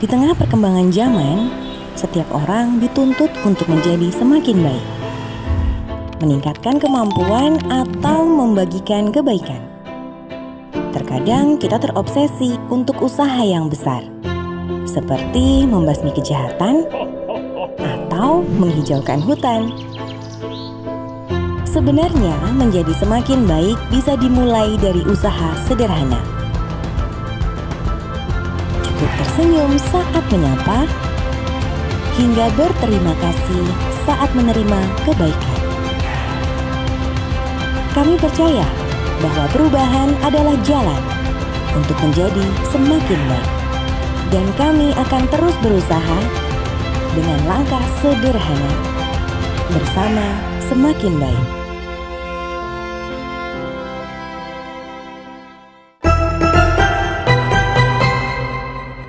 Di tengah perkembangan zaman, setiap orang dituntut untuk menjadi semakin baik, meningkatkan kemampuan, atau membagikan kebaikan. Terkadang kita terobsesi untuk usaha yang besar, seperti membasmi kejahatan atau menghijaukan hutan. Sebenarnya, menjadi semakin baik bisa dimulai dari usaha sederhana. Tersenyum saat menyapa, hingga berterima kasih saat menerima kebaikan. Kami percaya bahwa perubahan adalah jalan untuk menjadi semakin baik, dan kami akan terus berusaha dengan langkah sederhana bersama semakin baik.